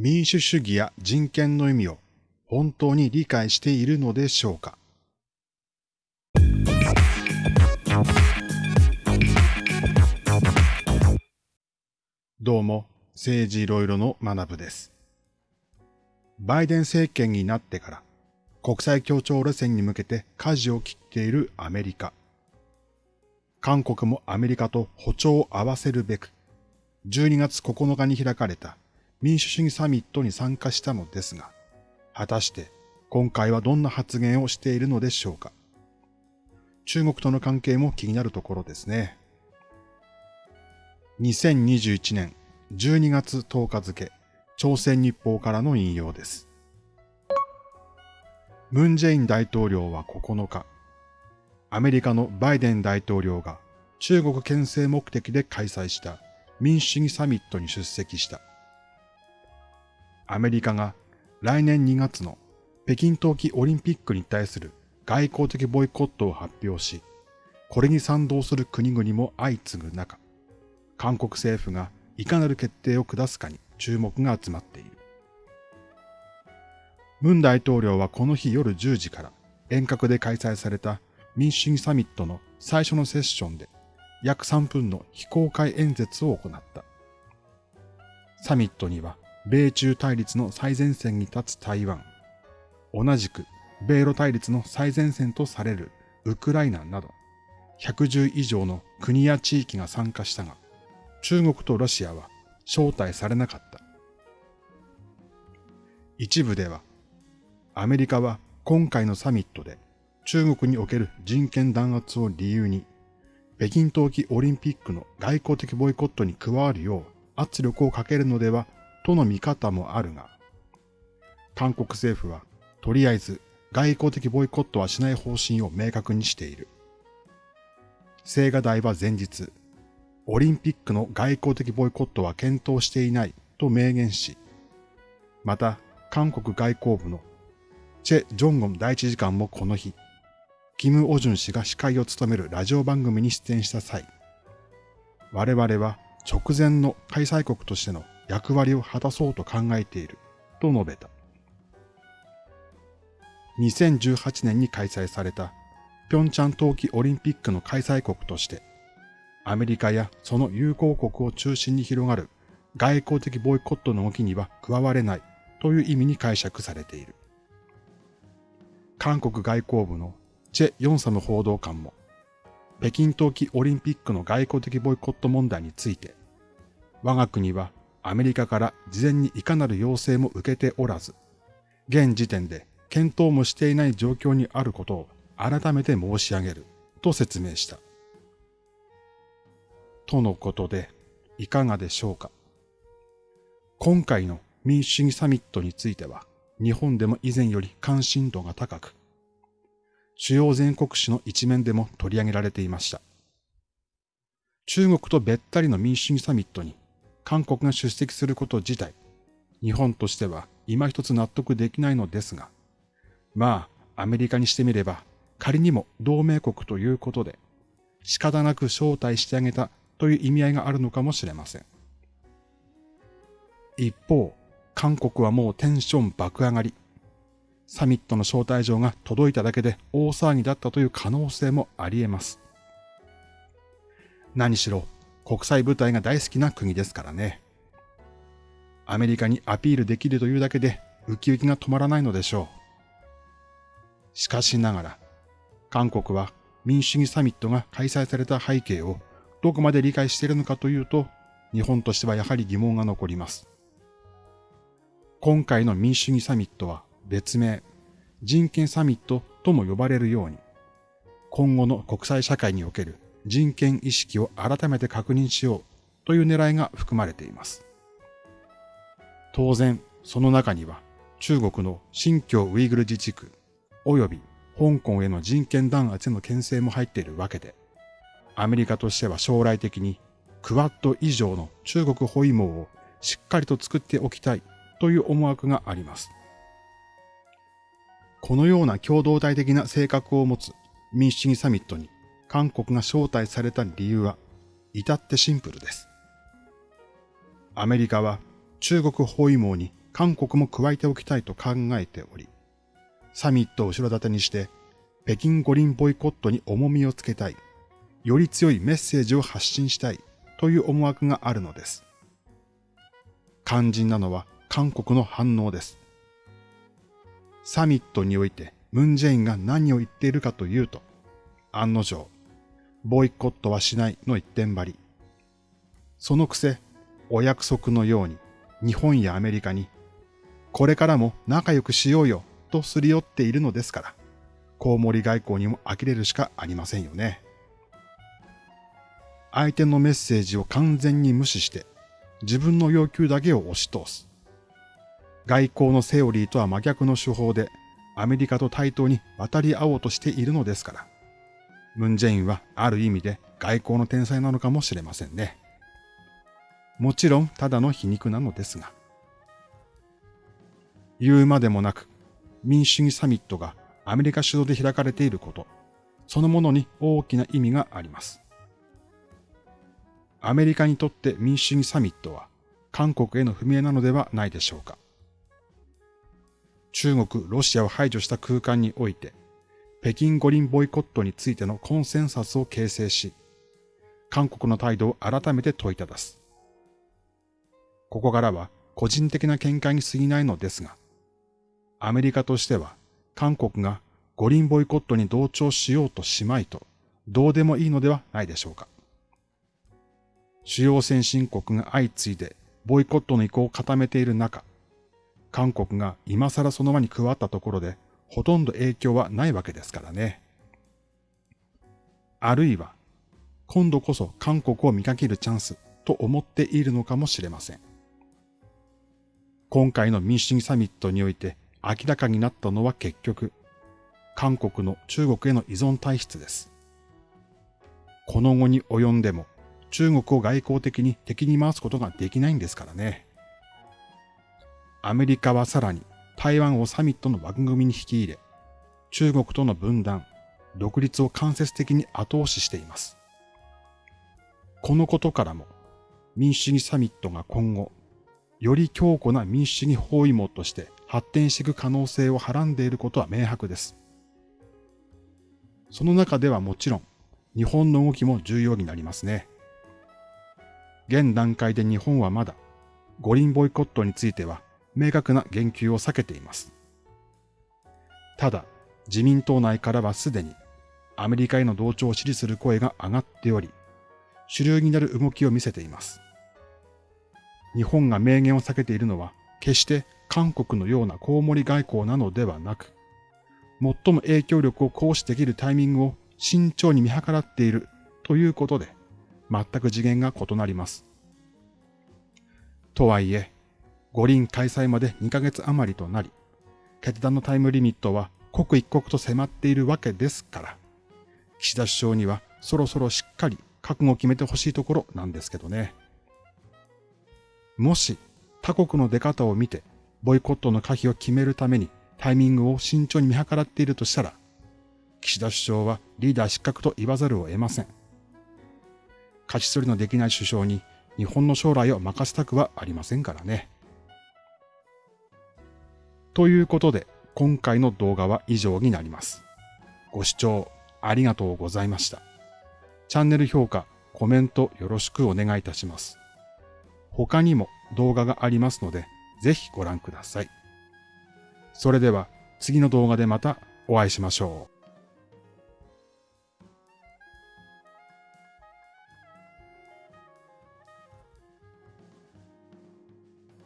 民主主義や人権の意味を本当に理解しているのでしょうか？どうも、政治いろいろの学部です。バイデン政権になってから国際協調路線に向けて舵を切っているアメリカ。韓国もアメリカと歩調を合わせるべく、12月9日に開かれた民主主義サミットに参加したのですが、果たして今回はどんな発言をしているのでしょうか。中国との関係も気になるところですね。2021年12月10日付、朝鮮日報からの引用です。ムン・ジェイン大統領は9日、アメリカのバイデン大統領が中国牽制目的で開催した民主主義サミットに出席した。アメリカが来年2月の北京冬季オリンピックに対する外交的ボイコットを発表し、これに賛同する国々も相次ぐ中、韓国政府がいかなる決定を下すかに注目が集まっている。ムン大統領はこの日夜10時から遠隔で開催された民主主義サミットの最初のセッションで約3分の非公開演説を行った。サミットには米中対立の最前線に立つ台湾、同じく米ロ対立の最前線とされるウクライナなど110以上の国や地域が参加したが、中国とロシアは招待されなかった。一部では、アメリカは今回のサミットで中国における人権弾圧を理由に、北京冬季オリンピックの外交的ボイコットに加わるよう圧力をかけるのではとの見方もあるが、韓国政府はとりあえず外交的ボイコットはしない方針を明確にしている。青瓦台は前日、オリンピックの外交的ボイコットは検討していないと明言し、また韓国外交部のチェ・ジョンゴン第一次官もこの日、キム・オジュン氏が司会を務めるラジオ番組に出演した際、我々は直前の開催国としての役割を果たそうと考えていると述べた。2018年に開催された平昌冬季オリンピックの開催国として、アメリカやその友好国を中心に広がる外交的ボイコットの動きには加われないという意味に解釈されている。韓国外交部のチェ・ヨンサム報道官も、北京冬季オリンピックの外交的ボイコット問題について、我が国はアメリカから事前にいかなる要請も受けておらず、現時点で検討もしていない状況にあることを改めて申し上げると説明した。とのことで、いかがでしょうか。今回の民主主義サミットについては、日本でも以前より関心度が高く、主要全国紙の一面でも取り上げられていました。中国とべったりの民主主義サミットに韓国が出席すること自体、日本としては今一つ納得できないのですが、まあ、アメリカにしてみれば、仮にも同盟国ということで、仕方なく招待してあげたという意味合いがあるのかもしれません。一方、韓国はもうテンション爆上がり。サミットの招待状が届いただけで大騒ぎだったという可能性もあり得ます。何しろ国際舞台が大好きな国ですからね。アメリカにアピールできるというだけでウキウキが止まらないのでしょう。しかしながら、韓国は民主主義サミットが開催された背景をどこまで理解しているのかというと、日本としてはやはり疑問が残ります。今回の民主主義サミットは別名、人権サミットとも呼ばれるように、今後の国際社会における人権意識を改めて確認しようという狙いが含まれています。当然、その中には中国の新疆ウイグル自治区及び香港への人権弾圧への牽制も入っているわけで、アメリカとしては将来的にクワッド以上の中国包囲網をしっかりと作っておきたいという思惑があります。このような共同体的な性格を持つ民主主義サミットに韓国が招待された理由は至ってシンプルです。アメリカは中国包囲網に韓国も加えておきたいと考えており、サミットを後ろ盾にして北京五輪ボイコットに重みをつけたい、より強いメッセージを発信したいという思惑があるのです。肝心なのは韓国の反応です。サミットにおいてムンジェインが何を言っているかというと、案の定、ボイコットはしないの一点張り。そのくせ、お約束のように日本やアメリカに、これからも仲良くしようよとすり寄っているのですから、コウモリ外交にも呆れるしかありませんよね。相手のメッセージを完全に無視して、自分の要求だけを押し通す。外交のセオリーとは真逆の手法で、アメリカと対等に渡り合おうとしているのですから、ムンジェインはある意味で外交の天才なのかもしれませんね。もちろんただの皮肉なのですが。言うまでもなく、民主主義サミットがアメリカ主導で開かれていること、そのものに大きな意味があります。アメリカにとって民主主義サミットは韓国への踏み絵なのではないでしょうか。中国、ロシアを排除した空間において、北京五輪ボイコットについてのコンセンサスを形成し、韓国の態度を改めて問いただす。ここからは個人的な見解に過ぎないのですが、アメリカとしては韓国が五輪ボイコットに同調しようとしまいと、どうでもいいのではないでしょうか。主要先進国が相次いでボイコットの意向を固めている中、韓国が今更その輪に加わったところで、ほとんど影響はないわけですからね。あるいは、今度こそ韓国を見かけるチャンスと思っているのかもしれません。今回の民主主義サミットにおいて明らかになったのは結局、韓国の中国への依存体質です。この後に及んでも中国を外交的に敵に回すことができないんですからね。アメリカはさらに台湾をサミットの枠組みに引き入れ、中国との分断、独立を間接的に後押ししています。このことからも、民主主義サミットが今後、より強固な民主主義包囲網として発展していく可能性をはらんでいることは明白です。その中ではもちろん、日本の動きも重要になりますね。現段階で日本はまだ、五輪ボイコットについては明確な言及を避けています。ただ、自民党内からはすでにアメリカへの同調を支持する声が上がっており、主流になる動きを見せています。日本が明言を避けているのは、決して韓国のようなコウモリ外交なのではなく、最も影響力を行使できるタイミングを慎重に見計らっているということで、全く次元が異なります。とはいえ、五輪開催まで2ヶ月余りとなり、決断のタイムリミットは刻一刻と迫っているわけですから、岸田首相にはそろそろしっかり覚悟を決めてほしいところなんですけどね。もし他国の出方を見てボイコットの可否を決めるためにタイミングを慎重に見計らっているとしたら、岸田首相はリーダー失格と言わざるを得ません。勝ち取りのできない首相に日本の将来を任せたくはありませんからね。ということで、今回の動画は以上になります。ご視聴ありがとうございました。チャンネル評価、コメントよろしくお願いいたします。他にも動画がありますので、ぜひご覧ください。それでは次の動画でまたお会いしましょう。